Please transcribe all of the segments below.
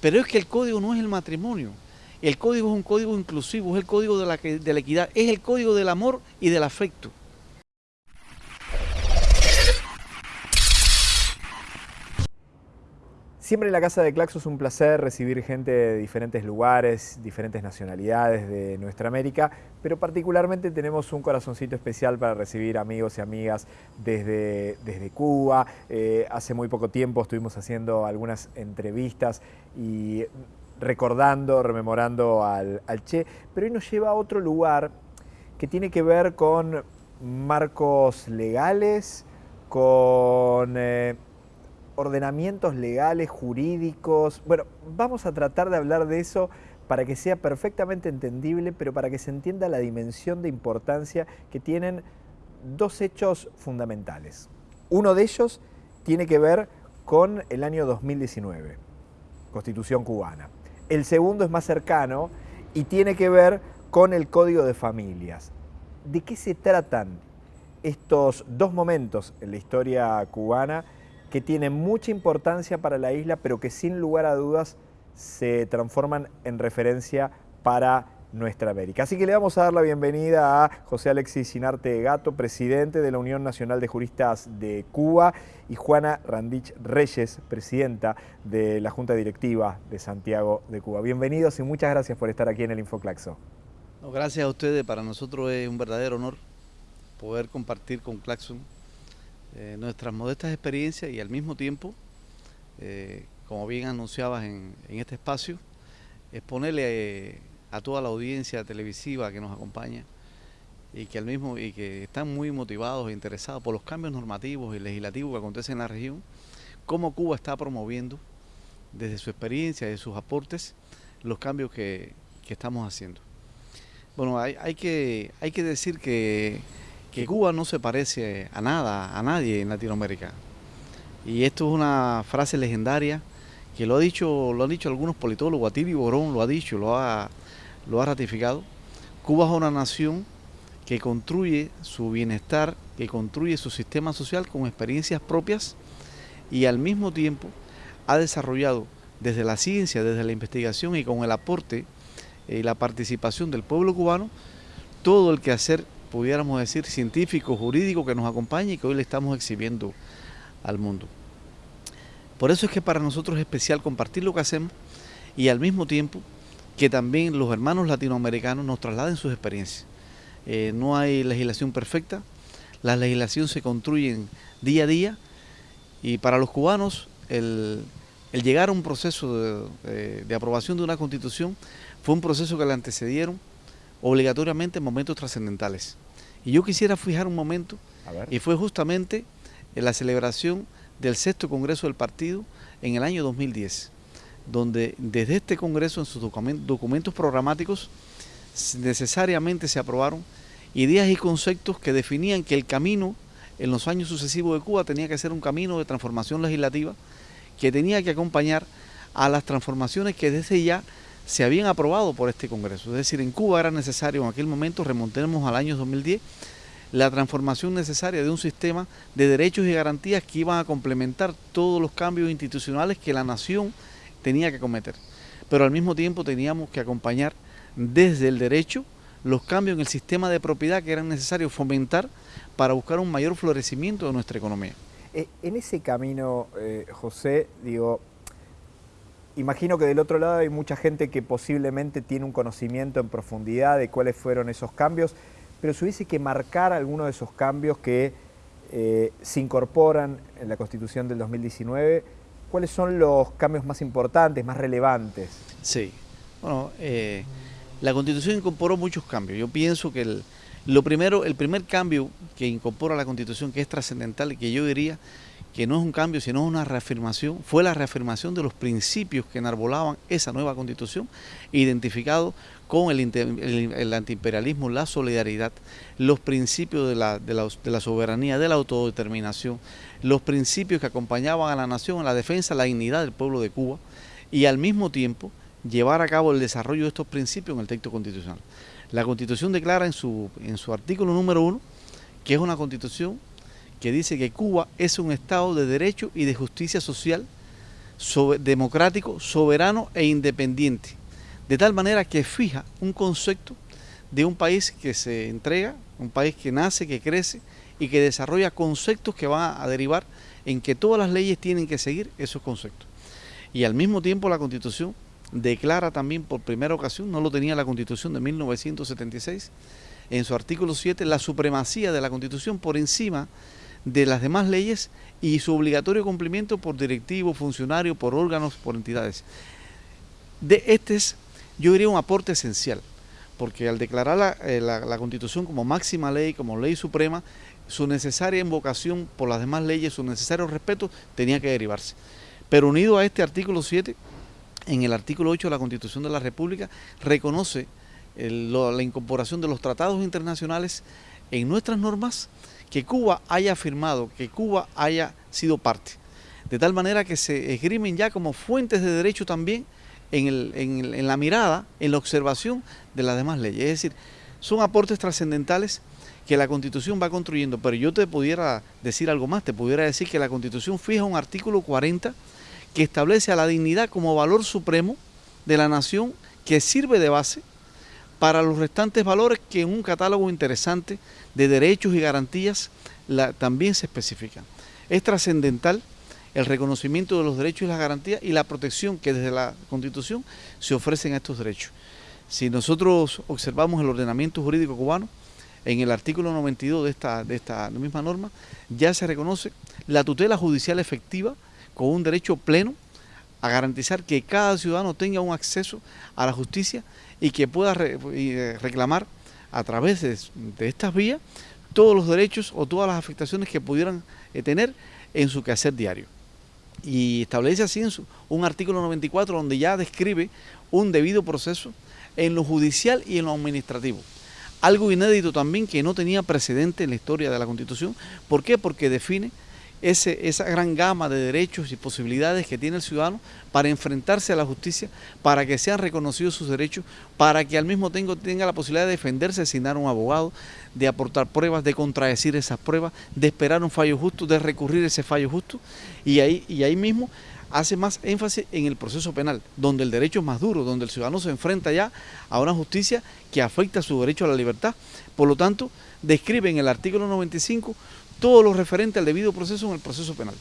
Pero es que el código no es el matrimonio. El código es un código inclusivo, es el código de la, de la equidad, es el código del amor y del afecto. Siempre en la Casa de Claxo es un placer recibir gente de diferentes lugares, diferentes nacionalidades de nuestra América, pero particularmente tenemos un corazoncito especial para recibir amigos y amigas desde, desde Cuba. Eh, hace muy poco tiempo estuvimos haciendo algunas entrevistas y recordando, rememorando al, Che, pero hoy nos lleva a otro lugar que tiene que ver con marcos legales, con... Eh, ordenamientos legales, jurídicos. Bueno, vamos a tratar de hablar de eso para que sea perfectamente entendible, pero para que se entienda la dimensión de importancia que tienen dos hechos fundamentales. Uno de ellos tiene que ver con el año 2019, Constitución cubana. El segundo es más cercano y tiene que ver con el Código de Familias. ¿De qué se tratan estos dos momentos en la historia cubana que tienen mucha importancia para la isla, pero que sin lugar a dudas se transforman en referencia para nuestra América. Así que le vamos a dar la bienvenida a José Alexis Sinarte Gato, presidente de la Unión Nacional de Juristas de Cuba, y Juana Randich Reyes, presidenta de la Junta Directiva de Santiago de Cuba. Bienvenidos y muchas gracias por estar aquí en el Infoclaxo. gracias a ustedes, para nosotros es un verdadero honor poder compartir con Claxon eh, nuestras modestas experiencias y al mismo tiempo, eh, como bien anunciabas en, este espacio, exponerle eh, a toda la audiencia televisiva que nos acompaña y que al mismo y que están muy motivados e interesados por los cambios normativos y legislativos que acontecen en la región, cómo Cuba está promoviendo desde su experiencia y sus aportes los cambios que, estamos haciendo. Bueno, hay, que decir que que Cuba no se parece a nada, a nadie en Latinoamérica. Y esto es una frase legendaria que lo ha dicho, lo han dicho algunos politólogos, Atilio Borón lo ha dicho, lo ha, lo ha ratificado. Cuba es una nación que construye su bienestar, que construye su sistema social con experiencias propias y al mismo tiempo ha desarrollado desde la ciencia, desde la investigación y con el aporte y la participación del pueblo cubano todo el quehacer pudiéramos decir, científico, jurídico que nos acompaña y que hoy le estamos exhibiendo al mundo. Por eso es que para nosotros es especial compartir lo que hacemos y al mismo tiempo que también los hermanos latinoamericanos nos trasladen sus experiencias. Eh, no hay legislación perfecta, las legislaciones se construyen día a día y para los cubanos el, llegar a un proceso de, de aprobación de una constitución fue un proceso que le antecedieron obligatoriamente en momentos trascendentales. Y yo quisiera fijar un momento, y fue justamente en la celebración del sexto Congreso del Partido en el año 2010, donde desde este Congreso en sus documentos programáticos necesariamente se aprobaron ideas y conceptos que definían que el camino en los años sucesivos de Cuba tenía que ser un camino de transformación legislativa que tenía que acompañar a las transformaciones que desde ya se habían aprobado por este Congreso. Es decir, en Cuba era necesario en aquel momento, remontemos al año 2010, la transformación necesaria de un sistema de derechos y garantías que iban a complementar todos los cambios institucionales que la nación tenía que cometer. Pero al mismo tiempo teníamos que acompañar desde el derecho los cambios en el sistema de propiedad que eran necesarios fomentar para buscar un mayor florecimiento de nuestra economía. Eh, en ese camino, eh, José, digo, Imagino que del otro lado hay mucha gente que posiblemente tiene un conocimiento en profundidad de cuáles fueron esos cambios, pero si hubiese que marcar alguno de esos cambios que eh, se incorporan en la Constitución del 2019, ¿cuáles son los cambios más importantes, más relevantes? Sí, bueno, eh, la Constitución incorporó muchos cambios. Yo pienso que el, lo primero, el primer cambio que incorpora la Constitución, que es trascendental y que yo diría que no es un cambio, sino una reafirmación, fue la reafirmación de los principios que enarbolaban esa nueva constitución, identificado con el, antiimperialismo, la solidaridad, los principios de la, de, soberanía, de la autodeterminación, los principios que acompañaban a la nación en la defensa, la dignidad del pueblo de Cuba y al mismo tiempo llevar a cabo el desarrollo de estos principios en el texto constitucional. La constitución declara en su artículo número uno que es una constitución que dice que Cuba es un Estado de derecho y de justicia social democrático, soberano e independiente, de tal manera que fija un concepto de un país que se entrega, un país que nace, que crece y que desarrolla conceptos que van a derivar en que todas las leyes tienen que seguir esos conceptos. Y al mismo tiempo la Constitución declara también por primera ocasión, no lo tenía la Constitución de 1976, en su artículo 7, la supremacía de la Constitución por encima de las demás leyes y su obligatorio cumplimiento por directivos, funcionarios, por órganos, por entidades. De este es, yo diría, un aporte esencial, porque al declarar la, eh, la Constitución como máxima ley, como ley suprema, su necesaria invocación por las demás leyes, su necesario respeto, tenía que derivarse. Pero unido a este artículo 7, en el artículo 8 de la Constitución de la República, reconoce la incorporación de los tratados internacionales en nuestras normas que Cuba haya firmado, que Cuba haya sido parte. De tal manera que se esgrimen ya como fuentes de derecho también en, en la mirada, en la observación de las demás leyes. Es decir, son aportes trascendentales que la Constitución va construyendo, pero yo te pudiera decir algo más, te pudiera decir que la Constitución fija un artículo 40 que establece a la dignidad como valor supremo de la nación que sirve de base para los restantes valores que en un catálogo interesante de derechos y garantías también se especifican. Es trascendental el reconocimiento de los derechos y las garantías y la protección que desde la Constitución se ofrecen a estos derechos. Si nosotros observamos el ordenamiento jurídico cubano, en el artículo 92 de esta, de esta misma norma, ya se reconoce la tutela judicial efectiva con un derecho pleno a garantizar que cada ciudadano tenga un acceso a la justicia y que pueda eh, reclamar a través de, estas vías todos los derechos o todas las afectaciones que pudieran eh, tener en su quehacer diario. Y establece así en un artículo 94 donde ya describe un debido proceso en lo judicial y en lo administrativo. Algo inédito también que no tenía precedente en la historia de la Constitución. ¿Por qué? Porque define esa gran gama de derechos y posibilidades que tiene el ciudadano para enfrentarse a la justicia, para que sean reconocidos sus derechos, para que al mismo tiempo tenga la posibilidad de defenderse, de asignar un abogado, de aportar pruebas, de contradecir esas pruebas, de esperar un fallo justo, de recurrir ese fallo justo. Y ahí, y ahí mismo hace más énfasis en el proceso penal, donde el derecho es más duro, donde el ciudadano se enfrenta ya a una justicia que afecta su derecho a la libertad. Por lo tanto, describe en el artículo 95 todo lo referente al debido proceso en el proceso penal.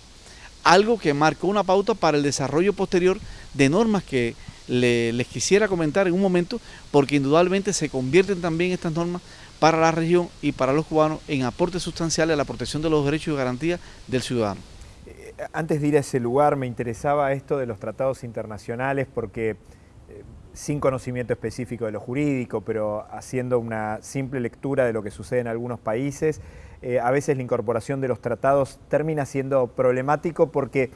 Algo que marcó una pauta para el desarrollo posterior de normas que les quisiera comentar en un momento, porque indudablemente se convierten también estas normas para la región y para los cubanos en aportes sustanciales a la protección de los derechos y garantías del ciudadano. Eh, antes de ir a ese lugar me interesaba esto de los tratados internacionales porque eh, sin conocimiento específico de lo jurídico, pero haciendo una simple lectura de lo que sucede en algunos países, eh, a veces la incorporación de los tratados termina siendo problemático porque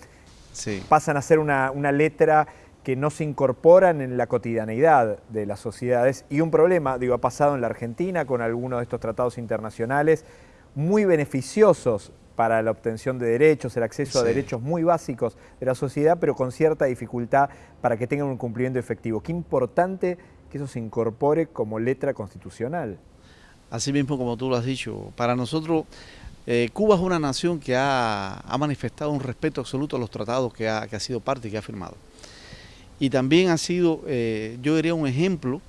pasan a ser una, letra que no se incorporan en la cotidianeidad de las sociedades y un problema, digo, ha pasado en la Argentina con algunos de estos tratados internacionales muy beneficiosos para la obtención de derechos, el acceso a derechos muy básicos de la sociedad, pero con cierta dificultad para que tengan un cumplimiento efectivo. Qué importante que eso se incorpore como letra constitucional. Así mismo como tú lo has dicho, para nosotros eh, Cuba es una nación que ha, manifestado un respeto absoluto a los tratados que ha, sido parte y que ha firmado. Y también ha sido, eh, yo diría, un ejemplo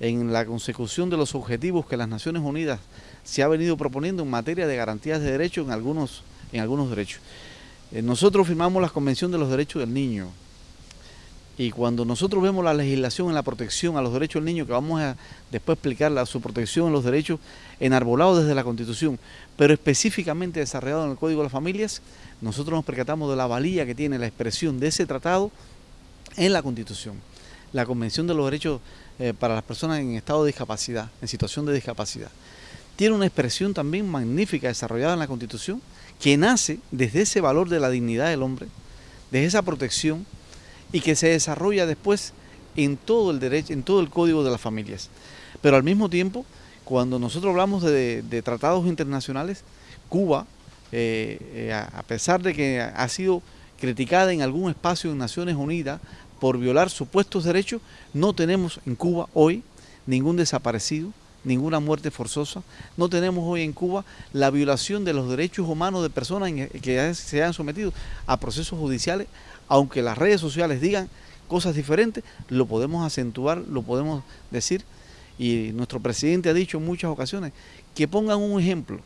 en la consecución de los objetivos que las Naciones Unidas se ha venido proponiendo en materia de garantías de derechos en algunos, en algunos derechos. Eh, nosotros firmamos la Convención de los Derechos del Niño, y cuando nosotros vemos la legislación en la protección a los derechos del niño, que vamos a después explicar su protección en los derechos enarbolados desde la Constitución, pero específicamente desarrollado en el Código de las Familias, nosotros nos percatamos de la valía que tiene la expresión de ese tratado en la Constitución. La Convención de los Derechos eh, para las Personas en estado de discapacidad, en situación de discapacidad. Tiene una expresión también magnífica desarrollada en la Constitución que nace desde ese valor de la dignidad del hombre, desde esa protección y que se desarrolla después en todo el derecho, en todo el código de las familias. Pero al mismo tiempo, cuando nosotros hablamos de, tratados internacionales, Cuba, eh, eh, a pesar de que ha sido criticada en algún espacio en Naciones Unidas por violar supuestos derechos, no tenemos en Cuba hoy ningún desaparecido ninguna muerte forzosa, no tenemos hoy en Cuba la violación de los derechos humanos de personas que se han sometido a procesos judiciales, aunque las redes sociales digan cosas diferentes, lo podemos acentuar, lo podemos decir, y nuestro presidente ha dicho en muchas ocasiones que pongan un ejemplo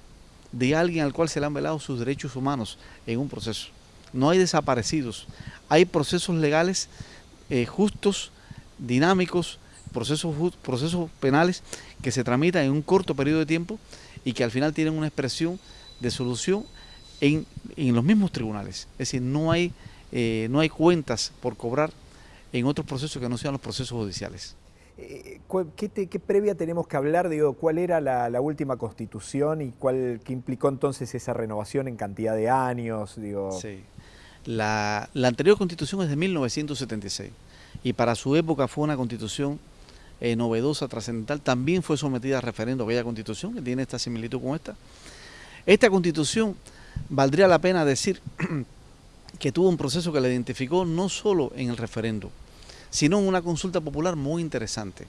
de alguien al cual se le han velado sus derechos humanos en un proceso. No hay desaparecidos, hay procesos legales eh, justos, dinámicos, procesos, procesos penales que se tramitan en un corto periodo de tiempo y que al final tienen una expresión de solución en, los mismos tribunales. Es decir, no hay, eh, no hay cuentas por cobrar en otros procesos que no sean los procesos judiciales. Eh, ¿Qué, previa tenemos que hablar? Digo, ¿Cuál era la, última constitución y cuál, qué implicó entonces esa renovación en cantidad de años? Digo? Sí. La, anterior constitución es de 1976 y para su época fue una constitución eh, novedosa, trascendental. También fue sometida a referendo aquella constitución que tiene esta similitud con esta. Esta constitución valdría la pena decir que tuvo un proceso que la identificó no solo en el referendo, sino en una consulta popular muy interesante,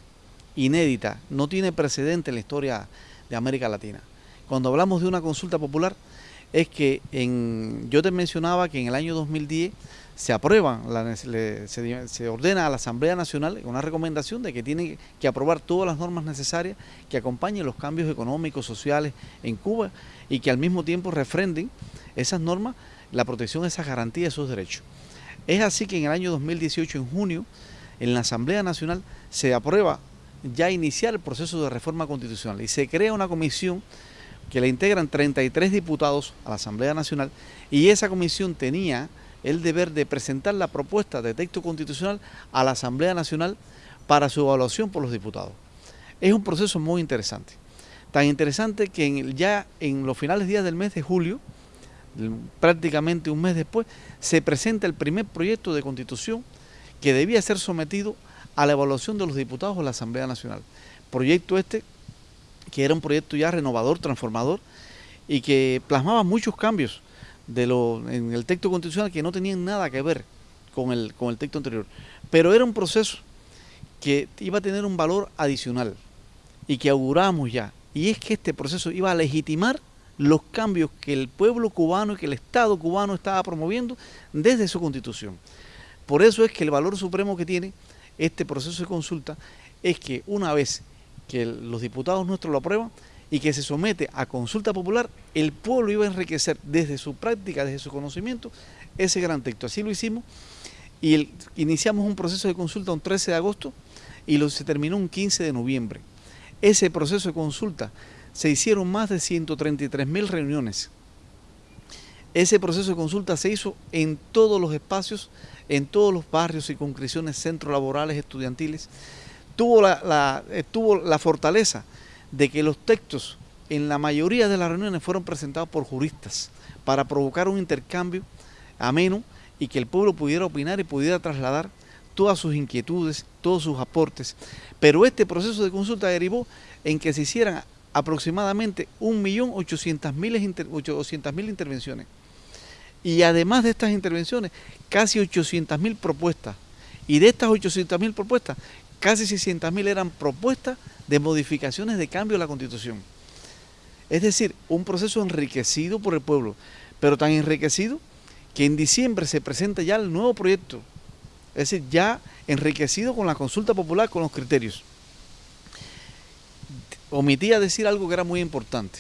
inédita, no tiene precedente en la historia de América Latina. Cuando hablamos de una consulta popular, es que en, yo te mencionaba que en el año 2010 se aprueba, se, ordena a la Asamblea Nacional una recomendación de que tiene que aprobar todas las normas necesarias que acompañen los cambios económicos, sociales en Cuba y que al mismo tiempo refrenden esas normas la protección de esas garantías de esos derechos. Es así que en el año 2018, en junio, en la Asamblea Nacional se aprueba ya iniciar el proceso de reforma constitucional y se crea una comisión que la integran 33 diputados a la Asamblea Nacional y esa comisión tenía el deber de presentar la propuesta de texto constitucional a la Asamblea Nacional para su evaluación por los diputados. Es un proceso muy interesante, tan interesante que ya en los finales días del mes de julio, prácticamente un mes después, se presenta el primer proyecto de constitución que debía ser sometido a la evaluación de los diputados de la Asamblea Nacional. Proyecto este que era un proyecto ya renovador, transformador y que plasmaba muchos cambios de lo, en el texto constitucional que no tenían nada que ver con el, con el texto anterior. Pero era un proceso que iba a tener un valor adicional y que auguramos ya. Y es que este proceso iba a legitimar los cambios que el pueblo cubano y que el Estado cubano estaba promoviendo desde su constitución. Por eso es que el valor supremo que tiene este proceso de consulta es que una vez que los diputados nuestros lo aprueban y que se somete a consulta popular, el pueblo iba a enriquecer desde su práctica, desde su conocimiento, ese gran texto. Así lo hicimos y iniciamos un proceso de consulta un 13 de agosto y lo, se terminó un 15 de noviembre. Ese proceso de consulta se hicieron más de 133 mil reuniones. Ese proceso de consulta se hizo en todos los espacios en todos los barrios y concreciones, centros laborales, estudiantiles, tuvo la, eh, tuvo la fortaleza de que los textos en la mayoría de las reuniones fueron presentados por juristas para provocar un intercambio ameno y que el pueblo pudiera opinar y pudiera trasladar todas sus inquietudes, todos sus aportes. Pero este proceso de consulta derivó en que se hicieran aproximadamente 1.800.000 intervenciones. Y además de estas intervenciones, casi 800.000 propuestas. Y de estas 800.000 propuestas, casi 600.000 eran propuestas de modificaciones de cambio a la Constitución. Es decir, un proceso enriquecido por el pueblo, pero tan enriquecido que en diciembre se presenta ya el nuevo proyecto. Es decir, ya enriquecido con la consulta popular, con los criterios. Omitía decir algo que era muy importante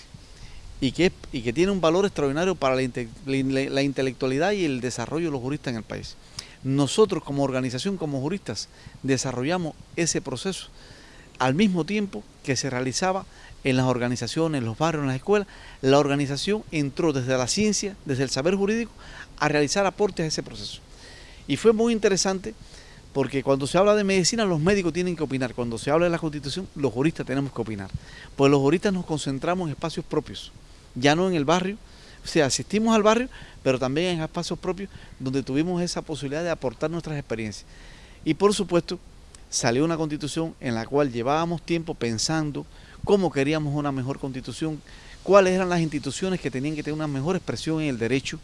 y que, y que tiene un valor extraordinario para la, la, intelectualidad y el desarrollo de los juristas en el país. Nosotros como organización, como juristas, desarrollamos ese proceso al mismo tiempo que se realizaba en las organizaciones, en los barrios, en las escuelas. La organización entró desde la ciencia, desde el saber jurídico, a realizar aportes a ese proceso. Y fue muy interesante porque cuando se habla de medicina los médicos tienen que opinar, cuando se habla de la constitución los juristas tenemos que opinar, pues los juristas nos concentramos en espacios propios ya no en el barrio, o sea, asistimos al barrio, pero también en espacios propios donde tuvimos esa posibilidad de aportar nuestras experiencias. Y por supuesto, salió una constitución en la cual llevábamos tiempo pensando cómo queríamos una mejor constitución, cuáles eran las instituciones que tenían que tener una mejor expresión en el derecho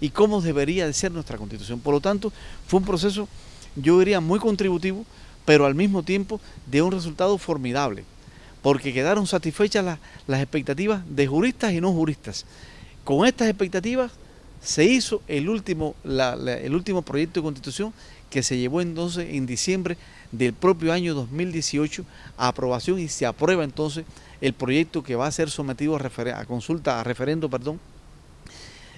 y cómo debería de ser nuestra constitución. Por lo tanto, fue un proceso, yo diría, muy contributivo, pero al mismo tiempo de un resultado formidable porque quedaron satisfechas las expectativas de juristas y no juristas. Con estas expectativas se hizo el último, el último proyecto de constitución que se llevó entonces en diciembre del propio año 2018 a aprobación y se aprueba entonces el proyecto que va a ser sometido a, consulta, a referendo, perdón,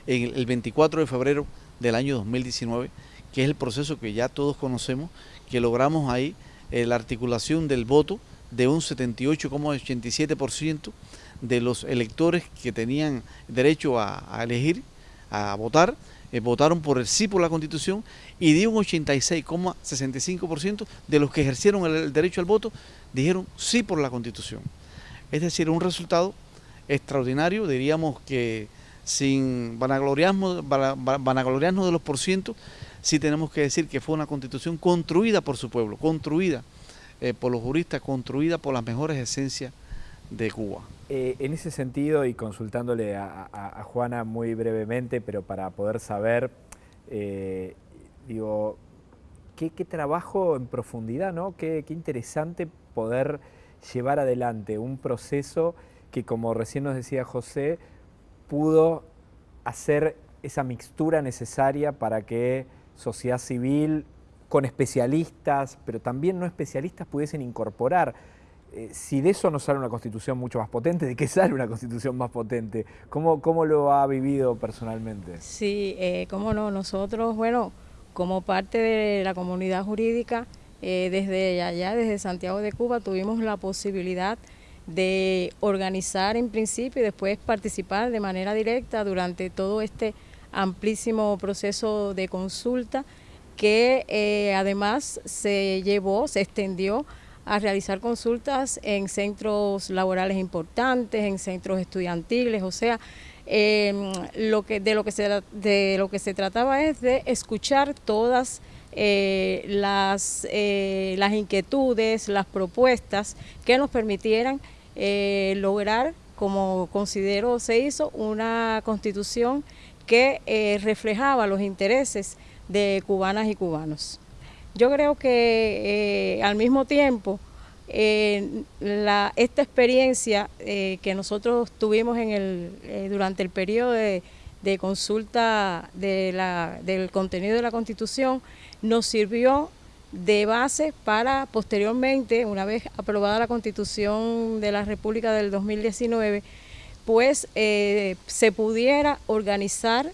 el 24 de febrero del año 2019, que es el proceso que ya todos conocemos, que logramos ahí eh, la articulación del voto de un 78,87% de los electores que tenían derecho a, elegir, a votar, eh, votaron por el sí por la Constitución y de un 86,65% de los que ejercieron el, derecho al voto dijeron sí por la Constitución. Es decir, un resultado extraordinario, diríamos que sin vanagloriarnos, de los porcientos, sí tenemos que decir que fue una constitución construida por su pueblo, construida eh, por los juristas, construida por las mejores esencias de Cuba. Eh, en ese sentido, y consultándole a, Juana muy brevemente, pero para poder saber, eh, digo, qué, trabajo en profundidad, ¿no? Qué, qué interesante poder llevar adelante un proceso que, como recién nos decía José, pudo hacer esa mixtura necesaria para que sociedad civil, con especialistas, pero también no especialistas, pudiesen incorporar. Eh, si de eso no sale una constitución mucho más potente, ¿de qué sale una constitución más potente? ¿Cómo, cómo lo ha vivido personalmente? Sí, eh, cómo no, nosotros, bueno, como parte de la comunidad jurídica, eh, desde allá, desde Santiago de Cuba, tuvimos la posibilidad de organizar en principio y después participar de manera directa durante todo este amplísimo proceso de consulta que eh, además se llevó, se extendió a realizar consultas en centros laborales importantes, en centros estudiantiles, o sea, em, lo que, de, lo que se, de lo que se trataba es de escuchar todas eh, las, eh, las inquietudes, las propuestas que nos permitieran lograr, como considero se hizo, una constitución que eh, reflejaba los intereses de cubanas y cubanos. Yo creo que eh, al mismo tiempo eh, esta experiencia que nosotros tuvimos en el, durante el periodo de, consulta del contenido de la Constitución nos sirvió de base para posteriormente, una vez aprobada la Constitución de la República del 2019, pues eh, se pudiera organizar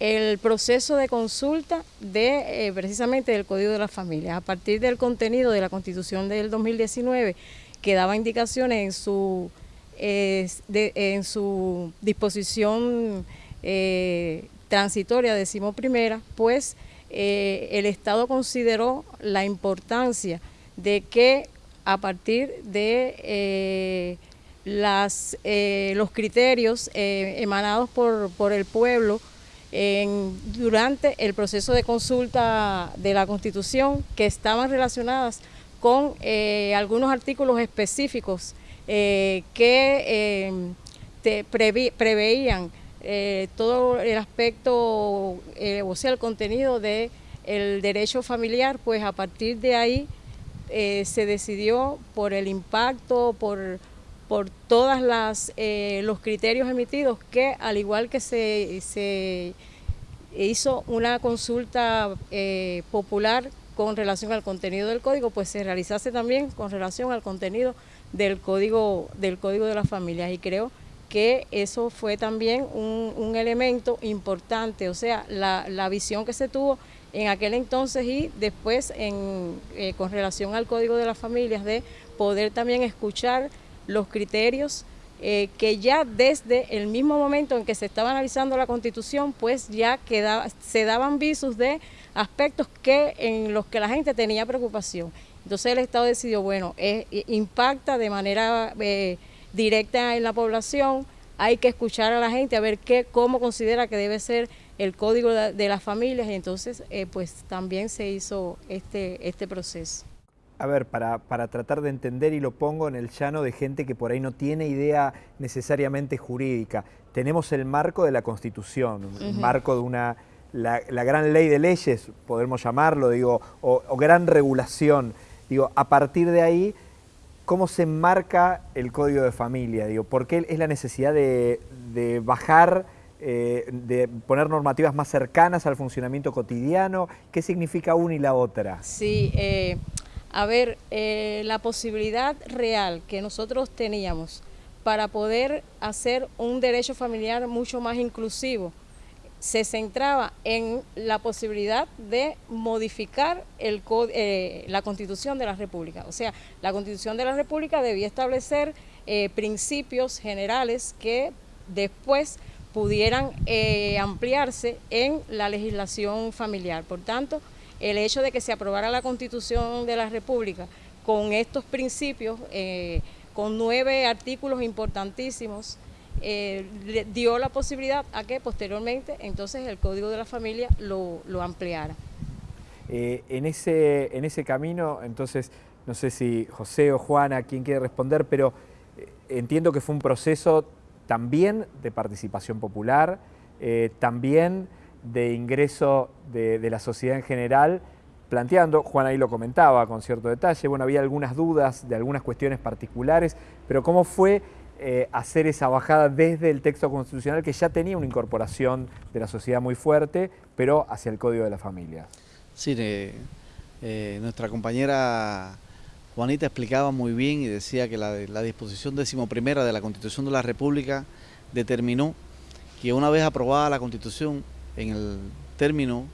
el proceso de consulta de eh, precisamente del Código de la Familia. A partir del contenido de la Constitución del 2019, que daba indicaciones en su, en su disposición eh, transitoria, decimos primera, pues el Estado consideró la importancia de que a partir de las, eh, los criterios eh, emanados por, por, el pueblo en, durante el proceso de consulta de la Constitución que estaban relacionadas con eh, algunos artículos específicos que te preveían todo el aspecto, o sea, el contenido del el derecho familiar, pues a partir de ahí se decidió por el impacto, por por todos eh, los criterios emitidos que al igual que se, hizo una consulta eh, popular con relación al contenido del código, pues se realizase también con relación al contenido del código, del código de las familias. Y creo que eso fue también un, elemento importante, o sea, la, visión que se tuvo en aquel entonces y después en, eh, con relación al código de las familias de poder también escuchar los criterios eh, que ya desde el mismo momento en que se estaba analizando la constitución, pues ya quedaba, se daban visos de aspectos que en los que la gente tenía preocupación. Entonces el Estado decidió, bueno, impacta de manera eh, directa en la población, hay que escuchar a la gente a ver qué, cómo considera que debe ser el código de, las familias y entonces eh, pues también se hizo este, este proceso a ver, para, tratar de entender y lo pongo en el llano de gente que por ahí no tiene idea necesariamente jurídica. Tenemos el marco de la Constitución, el marco de una, la, gran ley de leyes, podemos llamarlo, digo, o, gran regulación. Digo, a partir de ahí, ¿cómo se enmarca el código de familia? Digo, ¿Por qué es la necesidad de, bajar, eh, de poner normativas más cercanas al funcionamiento cotidiano? ¿Qué significa una y la otra? Sí, eh, a ver, eh, la posibilidad real que nosotros teníamos para poder hacer un derecho familiar mucho más inclusivo, se centraba en la posibilidad de modificar el, eh, la Constitución de la República. O sea, la Constitución de la República debía establecer eh, principios generales que después pudieran ampliarse en la legislación familiar. Por tanto, el hecho de que se aprobara la Constitución de la República con estos principios, con nueve artículos importantísimos, eh, dio la posibilidad a que posteriormente entonces el Código de la Familia lo, ampliara. Eh, en, ese, en ese camino, entonces, no sé si José o Juana, quien quiere responder, pero eh, entiendo que fue un proceso también de participación popular, también de ingreso de, la sociedad en general, planteando, Juan ahí lo comentaba con cierto detalle, bueno, había algunas dudas de algunas cuestiones particulares, pero ¿cómo fue eh, hacer esa bajada desde el texto constitucional que ya tenía una incorporación de la sociedad muy fuerte, pero hacia el Código de la Familia. Sí, eh, nuestra compañera Juanita explicaba muy bien y decía que la, la disposición decimoprimera de la Constitución de la República determinó que una vez aprobada la Constitución en el término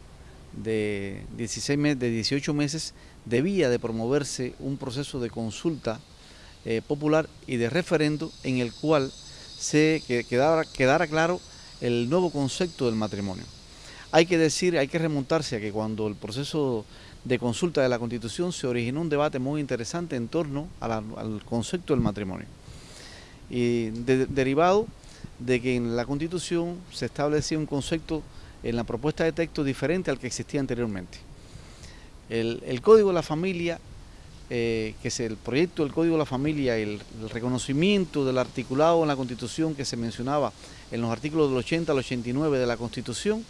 de 16 meses, de 18 meses, debía de promoverse un proceso de consulta eh, popular y de referendo en el cual se quedara, quedara claro el nuevo concepto del matrimonio. Hay que decir, hay que remontarse a que cuando el proceso de consulta de la Constitución se originó un debate muy interesante en torno al concepto del matrimonio. Y derivado de que en la Constitución se establecía un concepto en la propuesta de texto diferente al que existía anteriormente. El, Código de la Familia eh, que es el proyecto del Código de la Familia, el, el reconocimiento del articulado en la Constitución que se mencionaba en los artículos del 80 al 89 de la Constitución,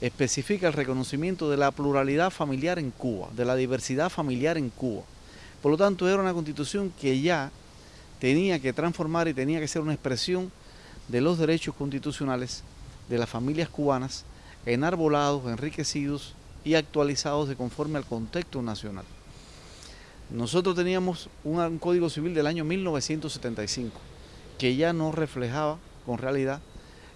especifica el reconocimiento de la pluralidad familiar en Cuba, de la diversidad familiar en Cuba. Por lo tanto, era una constitución que ya tenía que transformar y tenía que ser una expresión de los derechos constitucionales de las familias cubanas, enarbolados, enriquecidos y actualizados de conforme al contexto nacional. Nosotros teníamos un, Código Civil del año 1975 que ya no reflejaba con realidad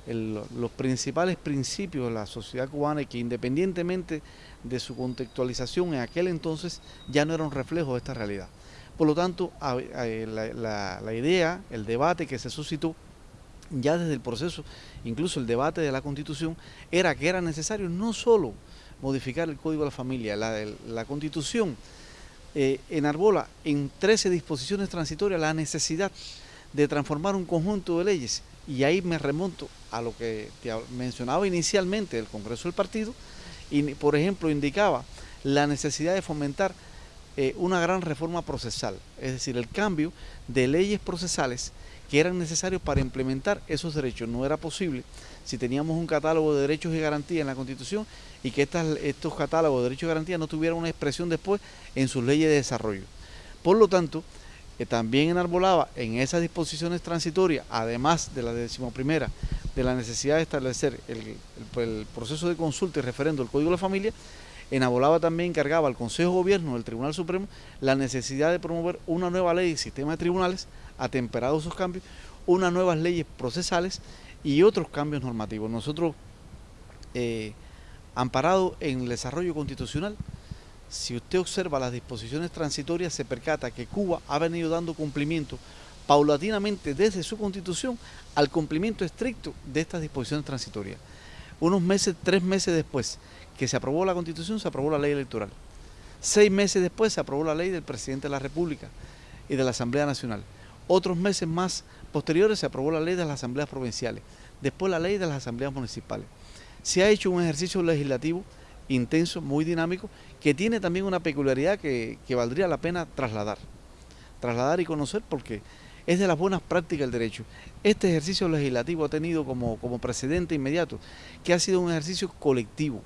los principales principios de la sociedad cubana y que independientemente de su contextualización en aquel entonces ya no era un reflejo de esta realidad. Por lo tanto, la, la idea, el debate que se suscitó ya desde el proceso, incluso el debate de la Constitución, era que era necesario no solo modificar el Código de la Familia, la, la Constitución eh, enarbola en 13 disposiciones transitorias la necesidad de transformar un conjunto de leyes. Y ahí me remonto a lo que te mencionaba inicialmente el Congreso del Partido, y por ejemplo indicaba la necesidad de fomentar eh, una gran reforma procesal, es decir, el cambio de leyes procesales que eran necesarios para implementar esos derechos. No era posible si teníamos un catálogo de derechos y garantías en la Constitución y que estos catálogos de derechos y garantías no tuvieran una expresión después en sus leyes de desarrollo. Por lo tanto, eh, también enarbolaba en esas disposiciones transitorias, además de la decimoprimera, de la necesidad de establecer el, proceso de consulta y referendo del Código de la Familia, enarbolaba también, encargaba al Consejo de Gobierno del Tribunal Supremo la necesidad de promover una nueva ley de sistema de tribunales, atemperados esos cambios, unas nuevas leyes procesales y otros cambios normativos. Nosotros, eh, amparado en el desarrollo constitucional, si usted observa las disposiciones transitorias, se percata que Cuba ha venido dando cumplimiento paulatinamente desde su constitución al cumplimiento estricto de estas disposiciones transitorias. Unos meses, tres meses después que se aprobó la constitución, se aprobó la ley electoral. Seis meses después se aprobó la ley del presidente de la República y de la Asamblea Nacional. Otros meses más posteriores se aprobó la ley de las asambleas provinciales, después la ley de las asambleas municipales. Se ha hecho un ejercicio legislativo intenso, muy dinámico, que tiene también una peculiaridad que, valdría la pena trasladar. Trasladar y conocer porque es de las buenas prácticas del derecho. Este ejercicio legislativo ha tenido como, como precedente inmediato que ha sido un ejercicio colectivo,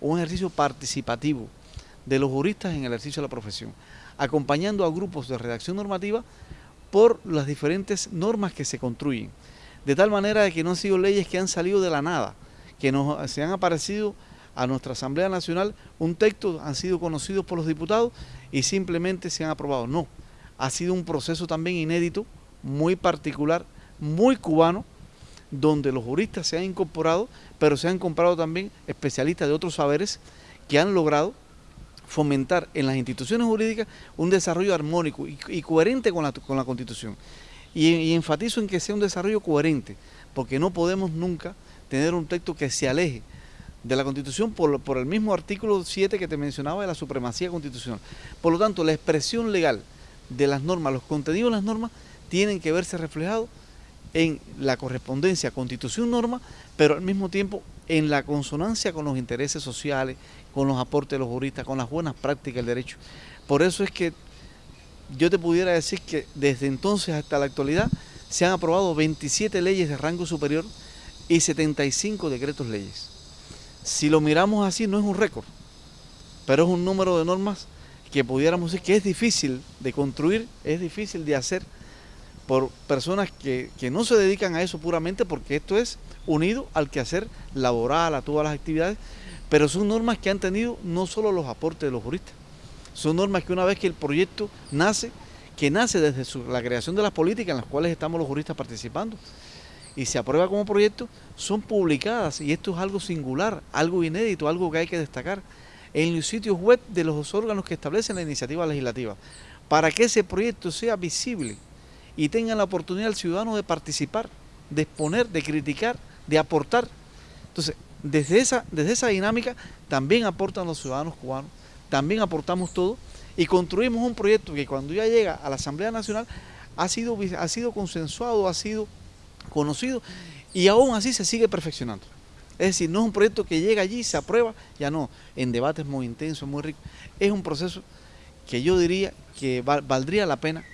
un ejercicio participativo, de los juristas en el ejercicio de la profesión, acompañando a grupos de redacción normativa por las diferentes normas que se construyen, de tal manera que no han sido leyes que han salido de la nada, que nos, se han aparecido a nuestra Asamblea Nacional, un texto han sido conocidos por los diputados y simplemente se han aprobado. No, ha sido un proceso también inédito, muy particular, muy cubano, donde los juristas se han incorporado, pero se han comprado también especialistas de otros saberes que han logrado fomentar en las instituciones jurídicas un desarrollo armónico y, coherente con la, con la Constitución. Y, enfatizo en que sea un desarrollo coherente, porque no podemos nunca tener un texto que se aleje de la Constitución por, por el mismo artículo 7 que te mencionaba de la supremacía constitucional. Por lo tanto, la expresión legal de las normas, los contenidos de las normas, tienen que verse reflejados en la correspondencia constitución-norma, pero al mismo tiempo en la consonancia con los intereses sociales, con los aportes de los juristas, con las buenas prácticas del derecho. Por eso es que yo te pudiera decir que desde entonces hasta la actualidad se han aprobado 27 leyes de rango superior y 75 decretos leyes. Si lo miramos así no es un récord, pero es un número de normas que pudiéramos decir que es difícil de construir, es difícil de hacer por personas que, no se dedican a eso puramente porque esto es unido al quehacer laboral, a todas las actividades, pero son normas que han tenido no solo los aportes de los juristas, son normas que una vez que el proyecto nace, que nace desde la creación de las políticas en las cuales estamos los juristas participando, y se aprueba como proyecto, son publicadas, y esto es algo singular, algo inédito, algo que hay que destacar, en los sitios web de los órganos que establecen la iniciativa legislativa, para que ese proyecto sea visible y tengan la oportunidad el ciudadano de participar, de exponer, de criticar, de aportar. Entonces, desde esa, desde esa dinámica también aportan los ciudadanos cubanos, también aportamos todo y construimos un proyecto que cuando ya llega a la Asamblea Nacional ha sido, ha sido consensuado, ha sido conocido y aún así se sigue perfeccionando. Es decir, no es un proyecto que llega allí, se aprueba, ya no, en debates muy intensos, muy ricos. Es un proceso que yo diría que valdría la pena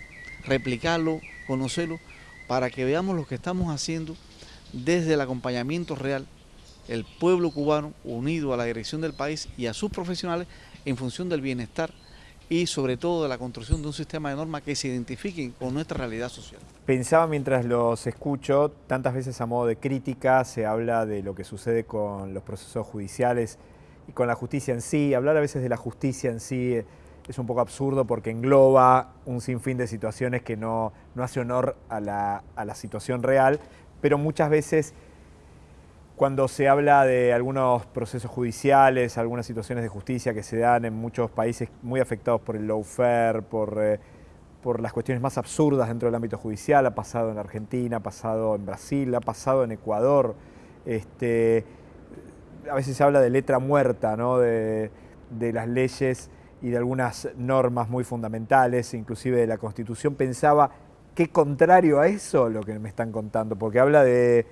replicarlo, conocerlo, para que veamos lo que estamos haciendo desde el acompañamiento real, el pueblo cubano unido a la dirección del país y a sus profesionales en función del bienestar y sobre todo de la construcción de un sistema de normas que se identifiquen con nuestra realidad social. Pensaba mientras los escucho, tantas veces a modo de crítica se habla de lo que sucede con los procesos judiciales y con la justicia en sí, hablar a veces de la justicia en sí es un poco absurdo porque engloba un sinfín de situaciones que no, hace honor a la, situación real, pero muchas veces cuando se habla de algunos procesos judiciales, algunas situaciones de justicia que se dan en muchos países muy afectados por el lawfare, por, eh, por las cuestiones más absurdas dentro del ámbito judicial, ha pasado en Argentina, ha pasado en Brasil, ha pasado en Ecuador, este, a veces se habla de letra muerta, ¿no? de, de las leyes y de algunas normas muy fundamentales, inclusive de la Constitución, pensaba qué contrario a eso lo que me están contando, porque habla de,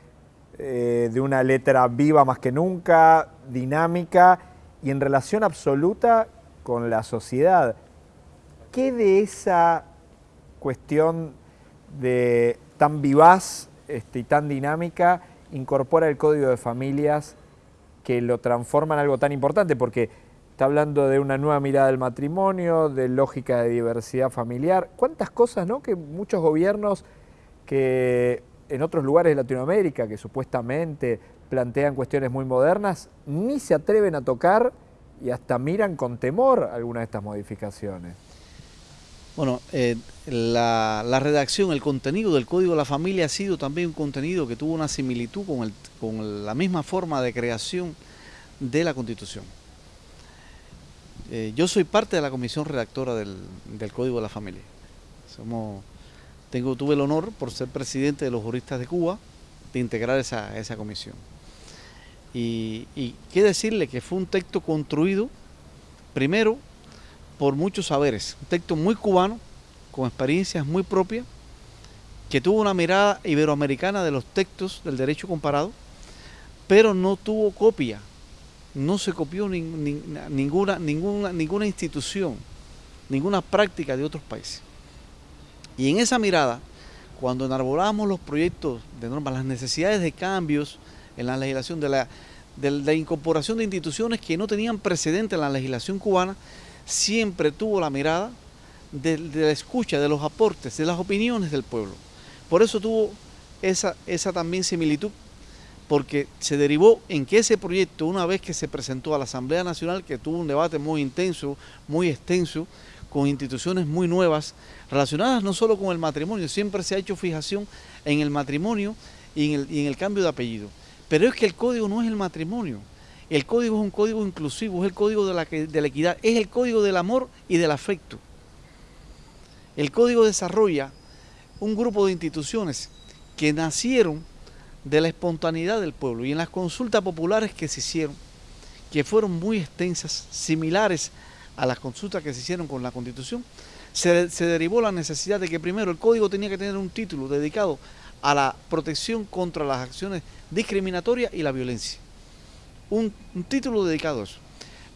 eh, de una letra viva más que nunca, dinámica y en relación absoluta con la sociedad. ¿Qué de esa cuestión de tan vivaz este, y tan dinámica incorpora el Código de Familias que lo transforma en algo tan importante? Porque Está hablando de una nueva mirada del matrimonio, de lógica de diversidad familiar. ¿Cuántas cosas, no? Que muchos gobiernos que en otros lugares de Latinoamérica, que supuestamente plantean cuestiones muy modernas, ni se atreven a tocar y hasta miran con temor algunas de estas modificaciones. Bueno, eh, la, redacción, el contenido del Código de la Familia ha sido también un contenido que tuvo una similitud con, con la misma forma de creación de la Constitución. Eh, yo soy parte de la comisión redactora del, Código de la Familia. Somos, tengo, tuve el honor, por ser presidente de los juristas de Cuba, de integrar esa, esa comisión. Y, y qué decirle que fue un texto construido, primero, por muchos saberes. Un texto muy cubano, con experiencias muy propias, que tuvo una mirada iberoamericana de los textos del derecho comparado, pero no tuvo copia no se copió ninguna, ninguna, ninguna institución, ninguna práctica de otros países. Y en esa mirada, cuando enarbolamos los proyectos de normas, las necesidades de cambios en la legislación, de la, de la incorporación de instituciones que no tenían precedente en la legislación cubana, siempre tuvo la mirada de, la escucha, de los aportes, de las opiniones del pueblo. Por eso tuvo esa, esa también similitud, porque se derivó en que ese proyecto, una vez que se presentó a la Asamblea Nacional, que tuvo un debate muy intenso, muy extenso, con instituciones muy nuevas, relacionadas no solo con el matrimonio, siempre se ha hecho fijación en el matrimonio y en el, y en el cambio de apellido. Pero es que el código no es el matrimonio, el código es un código inclusivo, es el código de la, de la equidad, es el código del amor y del afecto. El código desarrolla un grupo de instituciones que nacieron de la espontaneidad del pueblo y en las consultas populares que se hicieron, que fueron muy extensas, similares las consultas que se hicieron con la Constitución, se, derivó la necesidad de que primero el código tenía que tener un título dedicado a la protección contra las acciones discriminatorias y la violencia. Un, un título dedicado a eso.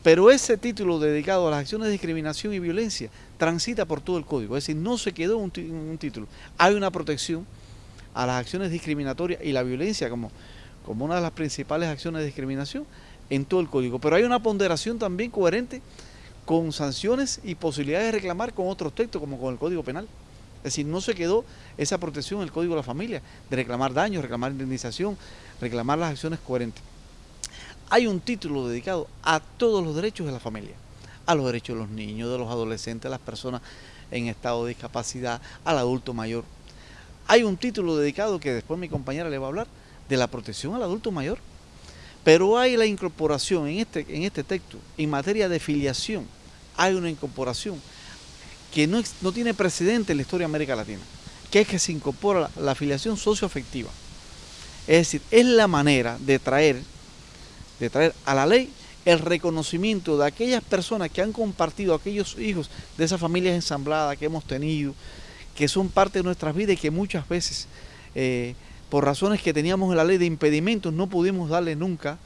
Pero ese título dedicado a las acciones de discriminación y violencia transita por todo el código, es decir, no se quedó un, un título. Hay una protección a las acciones discriminatorias y la violencia como, como una de las principales acciones de discriminación en todo el código. Pero hay una ponderación también coherente con sanciones y posibilidades de reclamar con otros textos, como con el Código Penal. Es decir, no se quedó esa protección en el Código de la Familia, de reclamar daños, reclamar indemnización, reclamar las acciones coherentes. Hay un título dedicado a todos los derechos de la familia a los derechos de los niños, de los adolescentes, a las personas en estado de discapacidad, al adulto mayor. Hay un título dedicado que después mi compañera le va a hablar de la protección al adulto mayor. Pero hay la incorporación en este, en este texto, en materia de filiación, hay una incorporación que no, no tiene precedente en la historia de América Latina, que es que se incorpora la, afiliación socioafectiva. Es decir, es la manera de traer, de traer a la ley el reconocimiento de aquellas personas que han compartido, aquellos hijos de esas familias ensambladas que hemos tenido, que son parte de nuestras vidas y que muchas veces, eh, por razones que teníamos en la ley de impedimentos, no pudimos darle nunca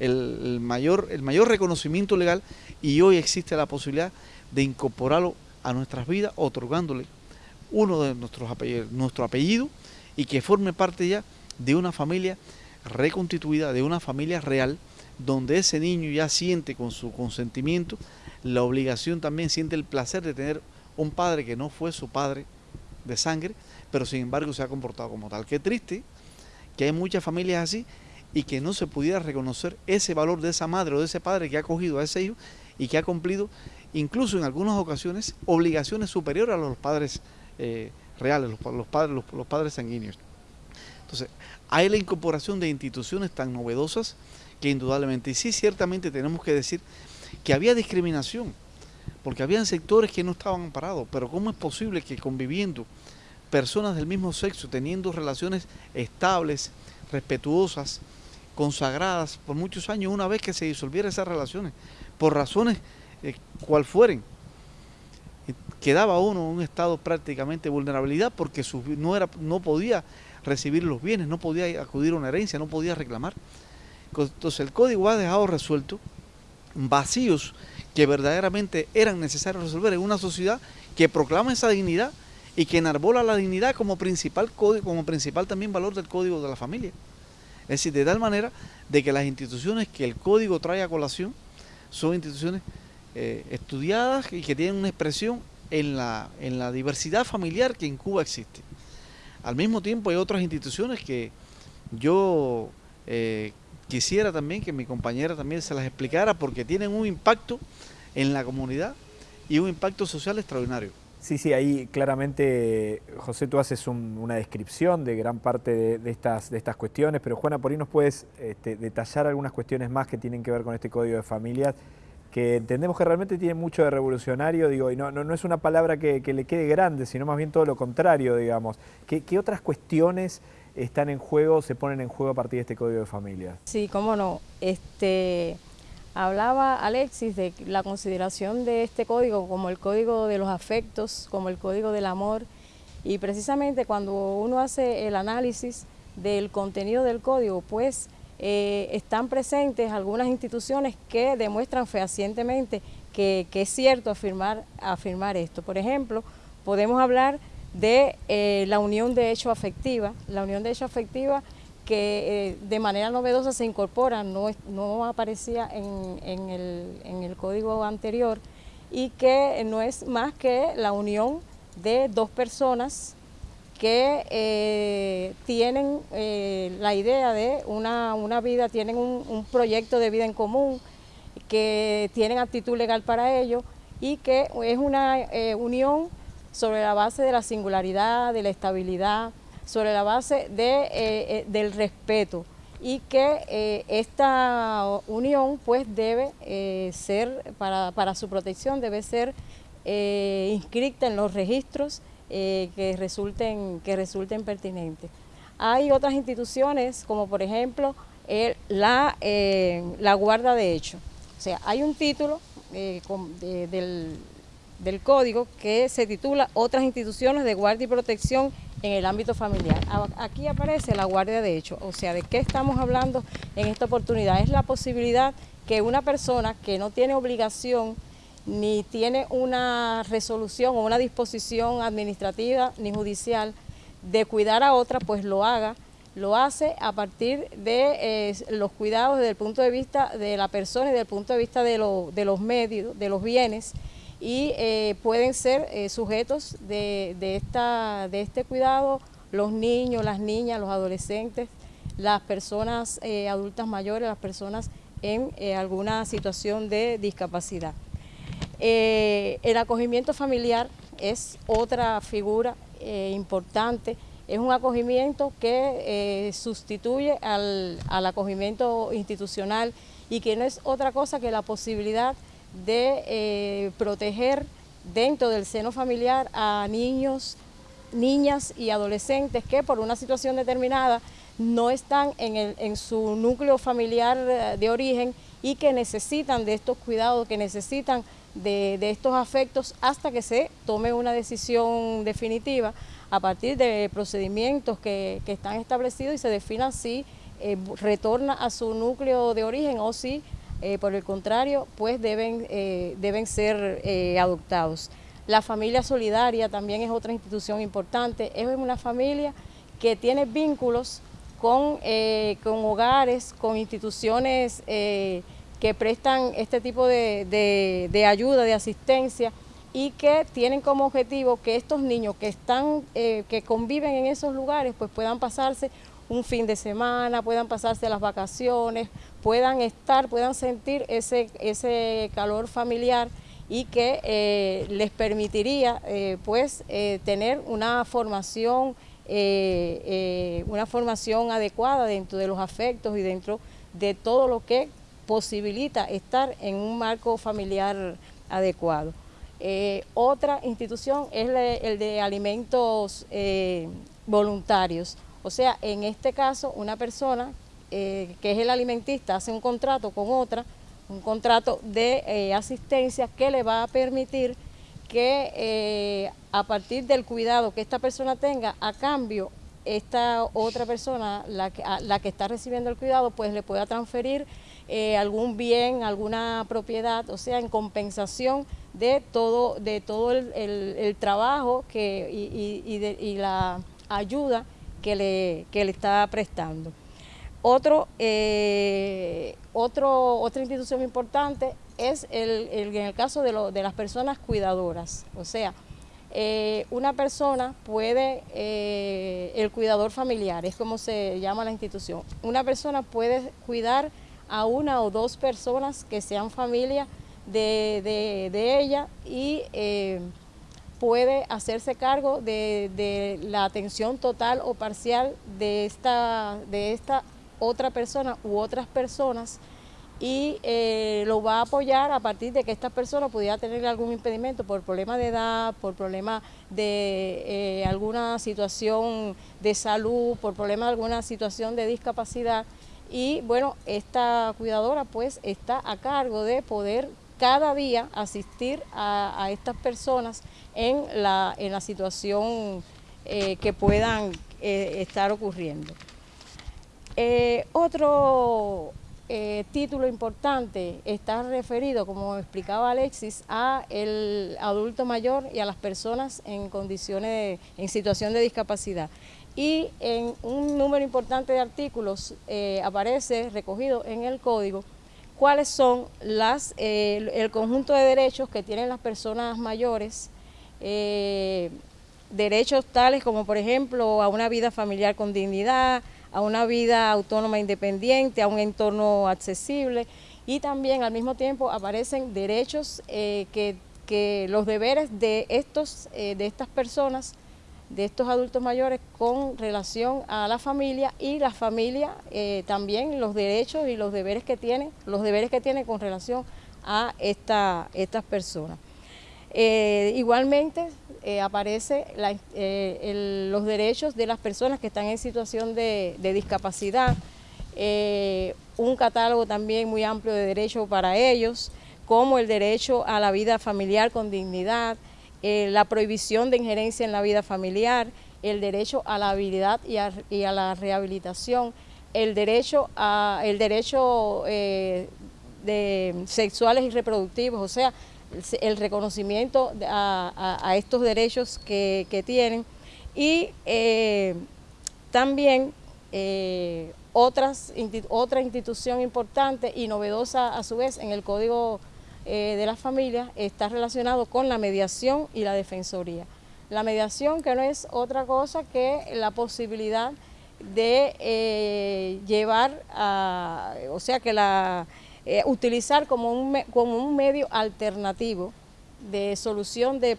el, mayor, el mayor reconocimiento legal y hoy existe la posibilidad de incorporarlo a nuestras vidas, otorgándole uno de nuestros apellidos, nuestro apellido y que forme parte ya de una familia reconstituida, de una familia real, donde ese niño ya siente con su consentimiento la obligación, también siente el placer de tener un padre que no fue su padre de sangre, pero sin embargo se ha comportado como tal. Qué triste que hay muchas familias así y que no se pudiera reconocer ese valor de esa madre o de ese padre que ha acogido a ese hijo y que ha cumplido incluso en algunas ocasiones obligaciones superiores a los padres eh, reales, los, padres, los padres sanguíneos. Entonces, hay la incorporación de instituciones tan novedosas que indudablemente, y sí, ciertamente tenemos que decir que había discriminación, porque habían sectores que no estaban amparados, pero ¿cómo es posible que conviviendo personas del mismo sexo, teniendo relaciones estables, respetuosas, consagradas por muchos años, una vez que se disolvieran esas relaciones, por razones eh, cual fueren, quedaba uno en un estado prácticamente de vulnerabilidad porque su, no, era, no podía recibir los bienes, no podía acudir a una herencia, no podía reclamar. Entonces el código ha dejado resuelto vacíos que verdaderamente eran necesarios resolver en una sociedad que proclama esa dignidad y que enarbola la dignidad como principal como principal también valor del código de la familia. Es decir, de tal manera de que las instituciones que el código trae a colación son instituciones eh, estudiadas y que tienen una expresión en la, en la diversidad familiar que en Cuba existe. Al mismo tiempo hay otras instituciones que yo eh, quisiera también que mi compañera también se las explicara porque tienen un impacto en la comunidad y un impacto social extraordinario. Sí, sí, ahí claramente, José, tú haces un, una descripción de gran parte de, estas, de estas cuestiones, pero Juana, por ahí nos puedes este, detallar algunas cuestiones más que tienen que ver con este Código de Familias, que entendemos que realmente tiene mucho de revolucionario, digo, y no, no, no es una palabra que, que, le quede grande, sino más bien todo lo contrario, digamos. ¿Qué, qué otras cuestiones están en juego, se ponen en juego a partir de este Código de Familia? Sí, cómo no. Este, hablaba Alexis de la consideración de este código como el código de los afectos, como el código del amor, y precisamente cuando uno hace el análisis del contenido del código, pues eh, están presentes algunas instituciones que demuestran fehacientemente que, que es cierto afirmar, afirmar esto. Por ejemplo, podemos hablar de eh, la unión de hecho afectiva, la unión de hecho afectiva que eh, de manera novedosa se incorpora, no, no aparecía en, en, el, en, el, código anterior, y que no es más que la unión de dos personas que eh, tienen eh, la idea de una, vida, tienen un, proyecto de vida en común, que tienen actitud legal para ello y que es una unión sobre la base de la singularidad, de la estabilidad, sobre la base de, del respeto y que esta unión pues debe ser, para, para, su protección, debe ser inscrita en los registros eh, que, resulten, que resulten pertinentes. Hay otras instituciones, como por ejemplo la, eh, la guarda de hecho. O sea, hay un título eh, del, del código que se titula Otras instituciones de guardia y protección en el ámbito familiar. Aquí aparece la guardia de hecho, o sea, ¿de qué estamos hablando en esta oportunidad? Es la posibilidad que una persona que no tiene obligación ni tiene una resolución o una disposición administrativa ni judicial de cuidar a otra, pues lo haga, lo hace a partir de eh, los cuidados desde el punto de vista de la persona y desde el punto de vista de, los medios, de los bienes, y eh, pueden ser eh, sujetos de, esta, de este cuidado los niños, las niñas, los adolescentes, las personas adultas mayores, las personas en alguna situación de discapacidad. Eh, el acogimiento familiar es otra figura eh, importante, es un acogimiento que eh, sustituye al, acogimiento institucional y que no es otra cosa que la posibilidad de proteger dentro del seno familiar a niños, niñas y adolescentes que por una situación determinada no están en, en su núcleo familiar de origen y que necesitan de estos cuidados, que necesitan de, estos afectos hasta que se tome una decisión definitiva a partir de procedimientos que, están establecidos y se defina si eh, retorna a su núcleo de origen o si, eh, por el contrario, pues deben, eh, deben ser adoptados. La familia solidaria también es otra institución importante, es una familia que tiene vínculos con, con hogares, con instituciones que prestan este tipo de, ayuda, de asistencia y que tienen como objetivo que estos niños que están, eh, que conviven en esos lugares, pues puedan pasarse un fin de semana, puedan pasarse las vacaciones, puedan estar, puedan sentir ese, ese calor familiar y que eh, les permitiría eh, pues tener una formación, una formación adecuada dentro de los afectos y dentro de todo lo que posibilita estar en un marco familiar adecuado. Eh, otra institución es el de alimentos eh, voluntarios, o sea, en este caso una persona eh, que es el alimentista hace un contrato con otra, un contrato de asistencia que le va a permitir que a partir del cuidado que esta persona tenga, a cambio esta otra persona, la que, está recibiendo el cuidado, pues le pueda transferir eh, algún bien, alguna propiedad, o sea, en compensación de todo, de todo el, trabajo que, y, la ayuda que le, le está prestando. Otro, eh, otro, otra institución importante es el, en el caso de, de las personas cuidadoras, o sea, eh, una persona puede, eh, el cuidador familiar, es como se llama la institución, una persona puede cuidar a una o dos personas que sean familia de, ella y puede hacerse cargo de, de, la atención total o parcial de esta, de esta otra persona u otras personas y eh, lo va a apoyar a partir de que esta persona pudiera tener algún impedimento por problema de edad, por problema de eh, alguna situación de salud, por problema de alguna situación de discapacidad. Y bueno, esta cuidadora pues está a cargo de poder cada día asistir a, estas personas en la, situación eh, que puedan estar ocurriendo. otro eh, título importante está referido, como explicaba Alexis, a el adulto mayor y a las personas en condiciones, en situación de discapacidad. Y en un número importante de artículos eh, aparece recogido en el código cuáles son las, eh, el conjunto de derechos que tienen las personas mayores, eh, derechos tales como por ejemplo a una vida familiar con dignidad, a una vida autónoma independiente, a un entorno accesible. Y también al mismo tiempo aparecen derechos eh, que, que, los deberes de, estos, de estas personas de estos adultos mayores con relación a la familia y la familia eh, también los derechos y los deberes que tiene, los deberes que tiene con relación a esta, estas personas. Eh, igualmente eh, aparece los derechos de las personas que están en situación de discapacidad, un catálogo también muy amplio de derechos para ellos, como el derecho a la vida familiar con dignidad, eh, la prohibición de injerencia en la vida familiar, el derecho a la habilidad y a, la rehabilitación, el derecho, a, el derecho eh, de sexuales y reproductivos, o sea, el reconocimiento a, estos derechos que, tienen. Y eh, también otras, otra institución importante y novedosa a su vez en el Código eh, de las familias está relacionado con la mediación y la defensoría. La mediación que no es otra cosa que la posibilidad de eh, llevar a, o sea que la, eh, utilizar como un, como un medio alternativo de solución de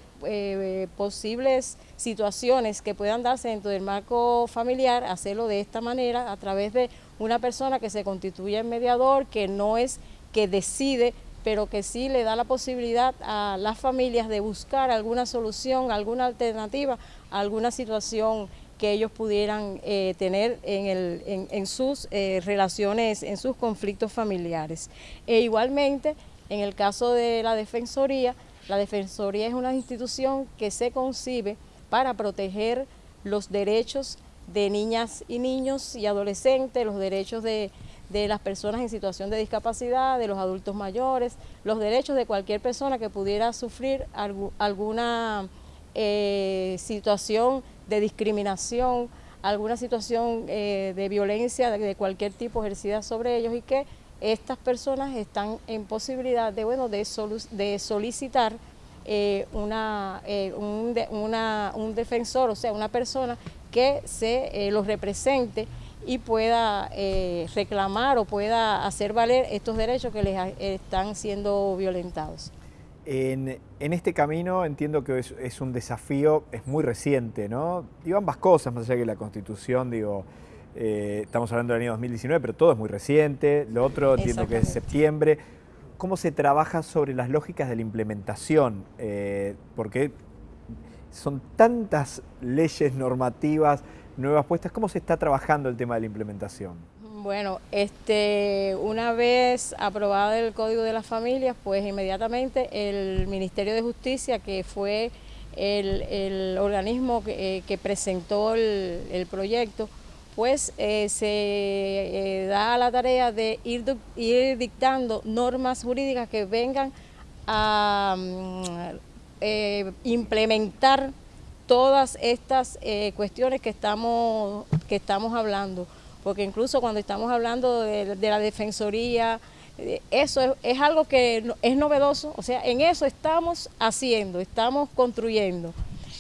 posibles situaciones que puedan darse dentro del marco familiar, hacerlo de esta manera a través de una persona que se constituye en mediador, que no es que decide pero que sí le da la posibilidad a las familias de buscar alguna solución, alguna alternativa alguna situación que ellos pudieran eh, tener en, sus eh, relaciones, en sus conflictos familiares. E igualmente, en el caso de la Defensoría, la Defensoría es una institución que se concibe para proteger los derechos de niñas y niños y adolescentes, los derechos de de las personas en situación de discapacidad, de los adultos mayores, los derechos de cualquier persona que pudiera sufrir alguna eh, situación de discriminación, alguna situación eh, de violencia de, cualquier tipo ejercida sobre ellos y que estas personas están en posibilidad de, bueno, de, solicitar eh, una, un, un, defensor, o sea, una persona que se los represente y pueda eh, reclamar o pueda hacer valer estos derechos que les están siendo violentados. En, este camino entiendo que es, un desafío, es muy reciente, ¿no? Digo ambas cosas, más allá que la Constitución, digo, eh, estamos hablando del año 2019, pero todo es muy reciente, lo otro entiendo que es septiembre. ¿Cómo se trabaja sobre las lógicas de la implementación? Eh, porque son tantas leyes normativas, nuevas puestas. ¿Cómo se está trabajando el tema de la implementación? Bueno, este, una vez aprobado el Código de las Familias, pues inmediatamente el Ministerio de Justicia, que fue el, organismo que, eh, presentó el, proyecto, pues eh, se eh, da la tarea de ir, dictando normas jurídicas que vengan a mm, implementar todas estas eh, cuestiones que estamos, que estamos hablando, porque incluso cuando estamos hablando de, la defensoría, eh, eso es, algo que es novedoso, o sea, en eso estamos haciendo, estamos construyendo.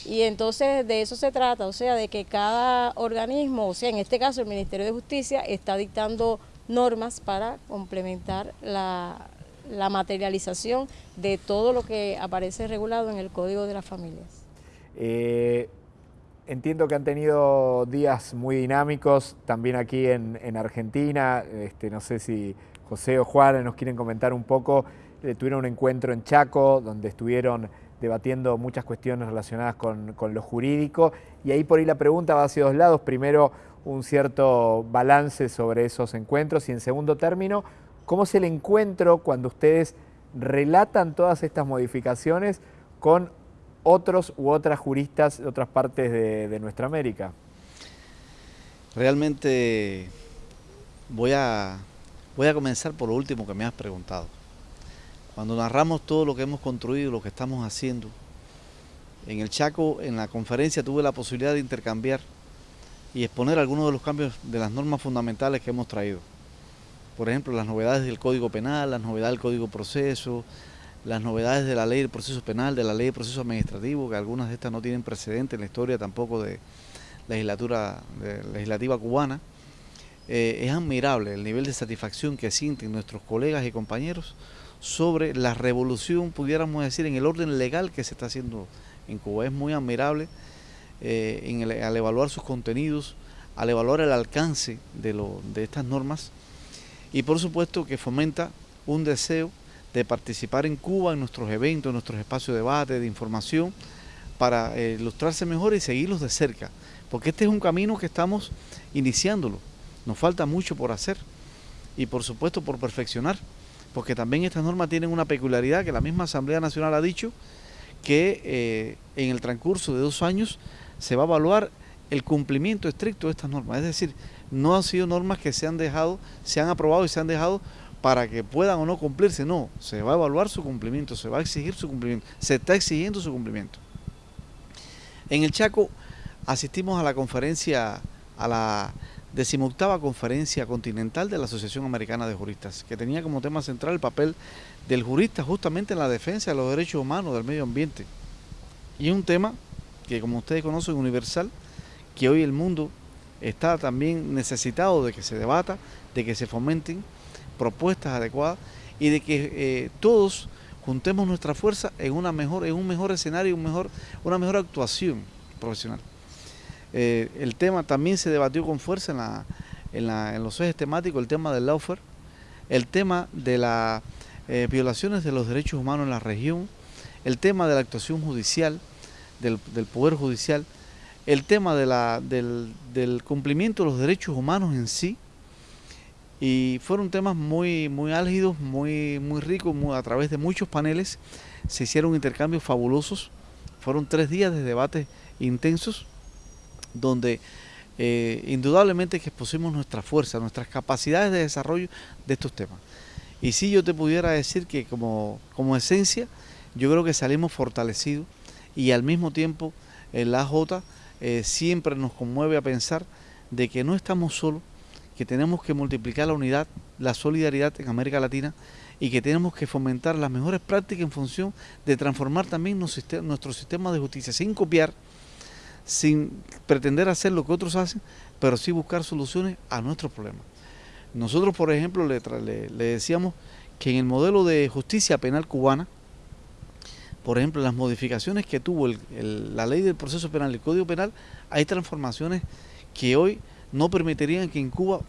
Y entonces de eso se trata, o sea, de que cada organismo, o sea, en este caso el Ministerio de Justicia, está dictando normas para complementar la, la materialización de todo lo que aparece regulado en el Código de las Familias. Eh, entiendo que han tenido días muy dinámicos también aquí en, Argentina. Este, no sé si José o Juan nos quieren comentar un poco. Eh, tuvieron un encuentro en Chaco donde estuvieron debatiendo muchas cuestiones relacionadas con, lo jurídico. Y ahí por ahí la pregunta va hacia dos lados. Primero, un cierto balance sobre esos encuentros y en segundo término, ¿cómo es el encuentro cuando ustedes relatan todas estas modificaciones con otros u otras juristas de otras partes de, nuestra América? Realmente voy a, voy a comenzar por lo último que me has preguntado. Cuando narramos todo lo que hemos construido, lo que estamos haciendo, en el Chaco, en la conferencia, tuve la posibilidad de intercambiar y exponer algunos de los cambios de las normas fundamentales que hemos traído. por ejemplo, las novedades del Código Penal, las novedades del Código Proceso, las novedades de la ley del proceso penal, de la ley del proceso administrativo, que algunas de estas no tienen precedente en la historia tampoco de legislatura legislativa cubana. Eh, es admirable el nivel de satisfacción que sienten nuestros colegas y compañeros sobre la revolución, pudiéramos decir, en el orden legal que se está haciendo en Cuba. Es muy admirable eh, al evaluar sus contenidos, al evaluar el alcance de, lo, de estas normas y por supuesto que fomenta un deseo de participar en Cuba en nuestros eventos, en nuestros espacios de debate, de información, para eh, ilustrarse mejor y seguirlos de cerca. Porque este es un camino que estamos iniciándolo. Nos falta mucho por hacer y por supuesto por perfeccionar. Porque también estas normas tienen una peculiaridad que la misma Asamblea Nacional ha dicho que eh, en el transcurso de dos años se va a evaluar el cumplimiento estricto de estas normas. Es decir, no han sido normas que se han dejado, se han aprobado y se han dejado para que puedan o no cumplirse, no, se va a evaluar su cumplimiento, se va a exigir su cumplimiento, se está exigiendo su cumplimiento. En el Chaco asistimos a la conferencia, a la decimoctava conferencia continental de la Asociación Americana de Juristas, que tenía como tema central el papel del jurista justamente en la defensa de los derechos humanos, del medio ambiente. Y un tema que como ustedes conocen universal, que hoy el mundo está también necesitado de que se debata, de que se fomenten propuestas adecuadas y de que eh, todos juntemos nuestra fuerza en una mejor, en un mejor escenario, un mejor, una mejor actuación profesional. Eh, el tema también se debatió con fuerza en, la, en, la, en los ejes temáticos, el tema del lawfare, el tema de las eh, violaciones de los derechos humanos en la región, el tema de la actuación judicial, del, del Poder Judicial, el tema de la, del, del cumplimiento de los derechos humanos en sí, y fueron temas muy, muy álgidos, muy, muy ricos, a través de muchos paneles se hicieron intercambios fabulosos. Fueron tres días de debates intensos donde eh, indudablemente que expusimos nuestra fuerza, nuestras capacidades de desarrollo de estos temas. Y si yo te pudiera decir que como, como esencia, yo creo que salimos fortalecidos y al mismo tiempo en la J eh, siempre nos conmueve a pensar de que no estamos solos, que tenemos que multiplicar la unidad, la solidaridad en América Latina y que tenemos que fomentar las mejores prácticas en función de transformar también nuestro sistema de justicia, sin copiar, sin pretender hacer lo que otros hacen, pero sí buscar soluciones a nuestros problemas. Nosotros, por ejemplo, le, decíamos que en el modelo de justicia penal cubana, por ejemplo, las modificaciones que tuvo la ley del proceso penal, el Código Penal, hay transformaciones que hoy no permitirían que en Cuba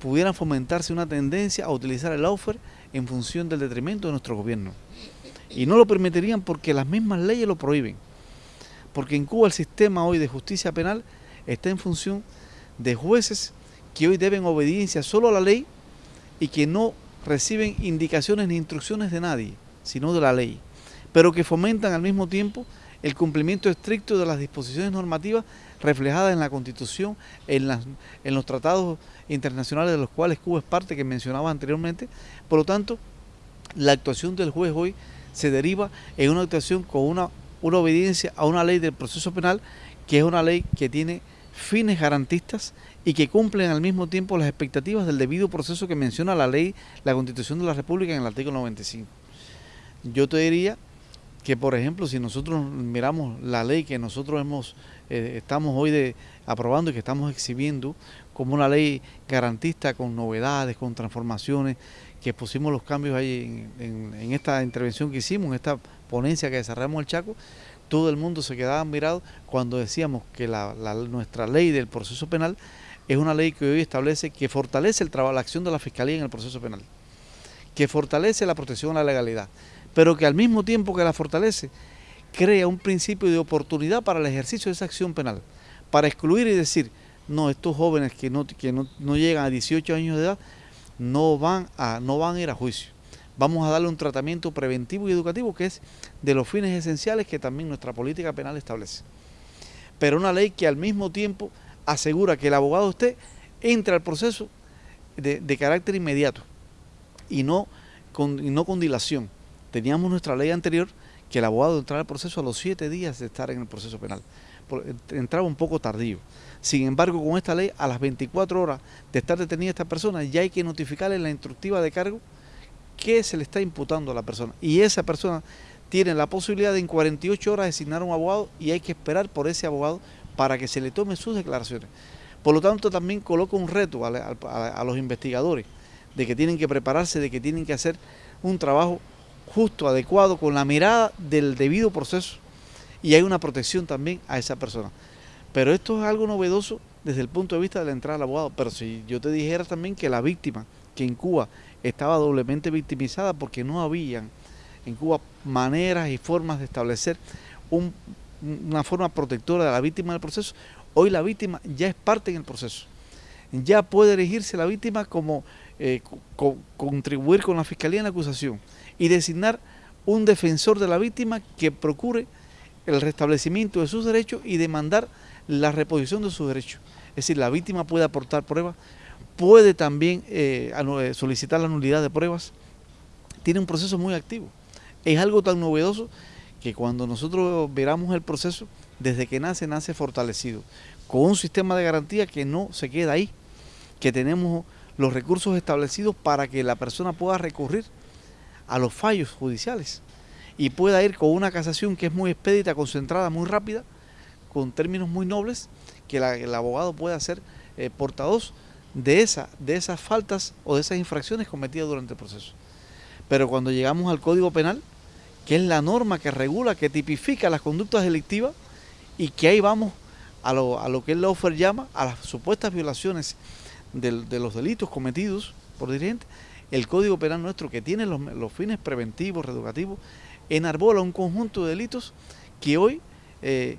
pudieran fomentarse una tendencia a utilizar el lawfare en función del detrimento de nuestro gobierno. Y no lo permitirían porque las mismas leyes lo prohíben. Porque en Cuba el sistema hoy de justicia penal está en función de jueces que hoy deben obediencia solo a la ley y que no reciben indicaciones ni instrucciones de nadie, sino de la ley, pero que fomentan al mismo tiempo el cumplimiento estricto de las disposiciones normativas reflejadas en la Constitución, en, en los tratados internacionales de los cuales Cuba es parte, que mencionaba anteriormente. Por lo tanto, la actuación del juez hoy se deriva en una actuación con una, una obediencia a una ley del proceso penal, que es una ley que tiene fines garantistas y que cumplen al mismo tiempo las expectativas del debido proceso que menciona la ley, la Constitución de la República en el artículo 95. Yo te diría que, por ejemplo, si nosotros miramos la ley que nosotros hemos eh, estamos hoy de, aprobando y que estamos exhibiendo como una ley garantista con novedades, con transformaciones, que pusimos los cambios ahí en, esta intervención que hicimos, en esta ponencia que desarrollamos el Chaco, todo el mundo se quedaba mirado cuando decíamos que la, nuestra ley del proceso penal es una ley que hoy establece que fortalece el trabajo, la acción de la Fiscalía en el proceso penal, que fortalece la protección a la legalidad, pero que al mismo tiempo que la fortalece, crea un principio de oportunidad para el ejercicio de esa acción penal, para excluir y decir, no, estos jóvenes que no, que no, llegan a 18 años de edad no van, a, no van a ir a juicio. Vamos a darle un tratamiento preventivo y educativo que es de los fines esenciales que también nuestra política penal establece. Pero una ley que al mismo tiempo asegura que el abogado usted entra al proceso de, de carácter inmediato y no, con, y no con dilación. Teníamos nuestra ley anterior que el abogado entrara al proceso a los siete días de estar en el proceso penal. Entraba un poco tardío. Sin embargo, con esta ley, a las 24 horas de estar detenida esta persona, ya hay que notificarle en la instructiva de cargo que se le está imputando a la persona. Y esa persona tiene la posibilidad de en 48 horas designar un abogado y hay que esperar por ese abogado para que se le tome sus declaraciones. Por lo tanto, también coloca un reto a, los investigadores de que tienen que prepararse, de que tienen que hacer un trabajo justo, adecuado, con la mirada del debido proceso y hay una protección también a esa persona. Pero esto es algo novedoso desde el punto de vista de la entrada al abogado. Pero si yo te dijera también que la víctima, que en Cuba estaba doblemente victimizada porque no habían en Cuba maneras y formas de establecer una forma protectora de la víctima del proceso, hoy la víctima ya es parte en el proceso. Ya puede elegirse la víctima como eh, contribuir con la fiscalía en la acusación y designar un defensor de la víctima que procure el restablecimiento de sus derechos y demandar la reposición de sus derechos. Es decir, la víctima puede aportar pruebas, puede también eh, eh, solicitar la nulidad de pruebas. Tiene un proceso muy activo. Es algo tan novedoso que cuando nosotros veramos el proceso, desde que nace, nace fortalecido, con un sistema de garantía que no se queda ahí, que tenemos los recursos establecidos para que la persona pueda recurrir a los fallos judiciales y pueda ir con una casación que es muy expedita, concentrada, muy rápida, con términos muy nobles, que el abogado pueda ser eh, portavoz de, esa, de esas faltas o de esas infracciones cometidas durante el proceso. Pero cuando llegamos al Código Penal, que es la norma que regula, que tipifica las conductas delictivas, y que ahí vamos a lo, a lo que el Lawfer llama a las supuestas violaciones de, los delitos cometidos por dirigentes, el Código Penal nuestro, que tiene los, los fines preventivos, reeducativos, enarbola un conjunto de delitos que hoy eh,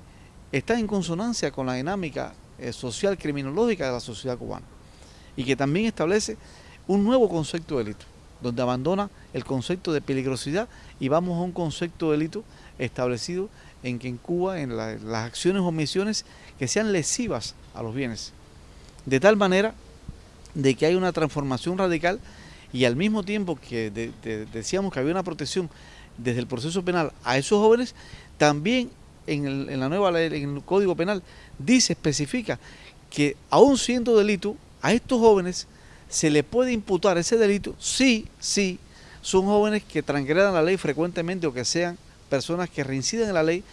está en consonancia con la dinámica eh, social criminológica de la sociedad cubana y que también establece un nuevo concepto de delito, donde abandona el concepto de peligrosidad y vamos a un concepto de delito establecido en que en Cuba, en las acciones o omisiones que sean lesivas a los bienes. De tal manera de que hay una transformación radical y al mismo tiempo que decíamos que había una protección desde el proceso penal a esos jóvenes, también en, la nueva ley, en el Código Penal, dice, especifica que aún siendo delito, a estos jóvenes se le puede imputar ese delito si, sí, son jóvenes que transgredan la ley frecuentemente o que sean personas que reinciden en la ley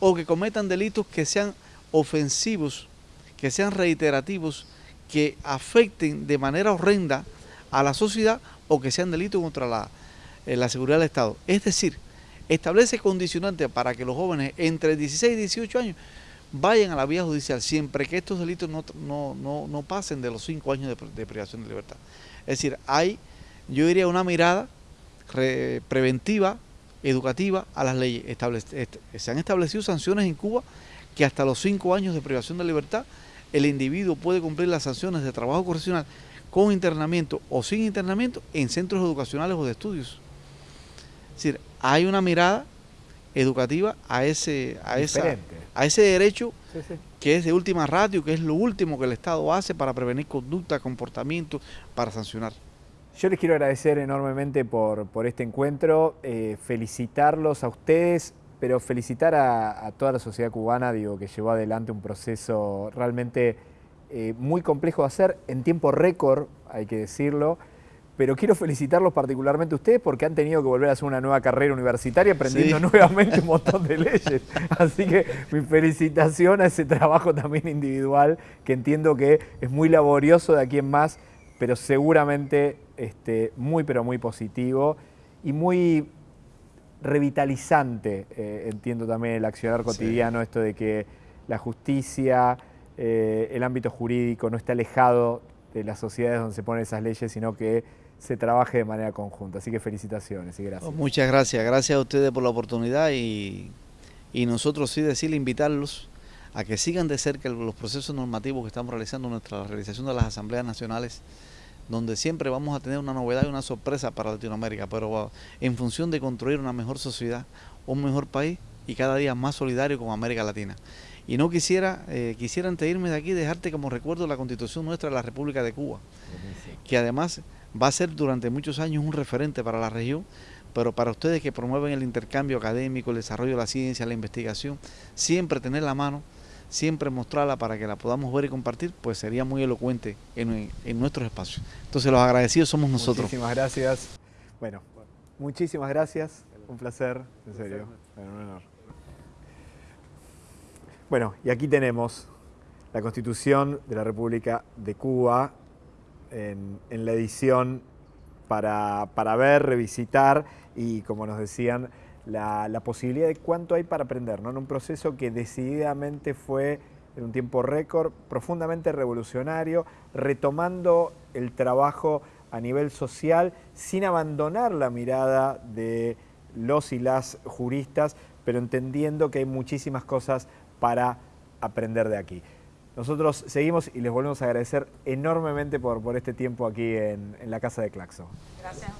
o que cometan delitos que sean ofensivos, que sean reiterativos, que afecten de manera horrenda a la sociedad o que sean delitos contra la, eh, la seguridad del Estado. Es decir, establece condicionantes para que los jóvenes entre 16 y 18 años vayan a la vía judicial siempre que estos delitos no, no, pasen de los 5 años de, privación de libertad. Es decir, hay, yo diría, una mirada preventiva, educativa a las leyes. se han establecido sanciones en Cuba que hasta los 5 años de privación de libertad el individuo puede cumplir las sanciones de trabajo correccional con internamiento o sin internamiento en centros educacionales o de estudios. Es decir, hay una mirada educativa a ese, a esa, a ese derecho que es de última ratio, que es lo último que el Estado hace para prevenir conducta, comportamiento, para sancionar. Yo les quiero agradecer enormemente por, por este encuentro, eh, felicitarlos a ustedes, pero felicitar a, toda la sociedad cubana, digo, que llevó adelante un proceso realmente eh, muy complejo de hacer, en tiempo récord, hay que decirlo, pero quiero felicitarlos particularmente a ustedes porque han tenido que volver a hacer una nueva carrera universitaria aprendiendo nuevamente un montón de leyes. Así que mi felicitación a ese trabajo también individual, que entiendo que es muy laborioso de aquí en más, pero seguramente este, muy, pero muy positivo y muy revitalizante, eh, entiendo también el accionar cotidiano, esto de que la justicia, eh, el ámbito jurídico no está alejado de las sociedades donde se ponen esas leyes, sino que se trabaje de manera conjunta. Así que felicitaciones y gracias. Muchas gracias, gracias a ustedes por la oportunidad y, nosotros sí decirle, invitarlos a que sigan de cerca los procesos normativos que estamos realizando nuestra realización de las asambleas nacionales, donde siempre vamos a tener una novedad y una sorpresa para Latinoamérica, pero en función de construir una mejor sociedad, un mejor país y cada día más solidario con América Latina. Y no quisiera, eh, quisiera antes de irme de aquí dejarte como recuerdo la constitución nuestra de la República de Cuba, que además va a ser durante muchos años un referente para la región, pero para ustedes que promueven el intercambio académico, el desarrollo de la ciencia, la investigación, siempre tener la mano, siempre mostrarla para que la podamos ver y compartir, pues sería muy elocuente en, en nuestros espacios. Entonces los agradecidos somos nosotros. Muchísimas gracias. Bueno, muchísimas gracias. Un placer, en serio. un honor. Bueno, y aquí tenemos la Constitución de la República de Cuba en, la edición para, ver, revisitar y, como nos decían, la, posibilidad de cuánto hay para aprender, ¿no? en un proceso que decididamente fue en un tiempo récord, profundamente revolucionario, retomando el trabajo a nivel social sin abandonar la mirada de los y las juristas, pero entendiendo que hay muchísimas cosas para aprender de aquí. Nosotros seguimos y les volvemos a agradecer enormemente por, por este tiempo aquí en, en la Casa de Claxo. Gracias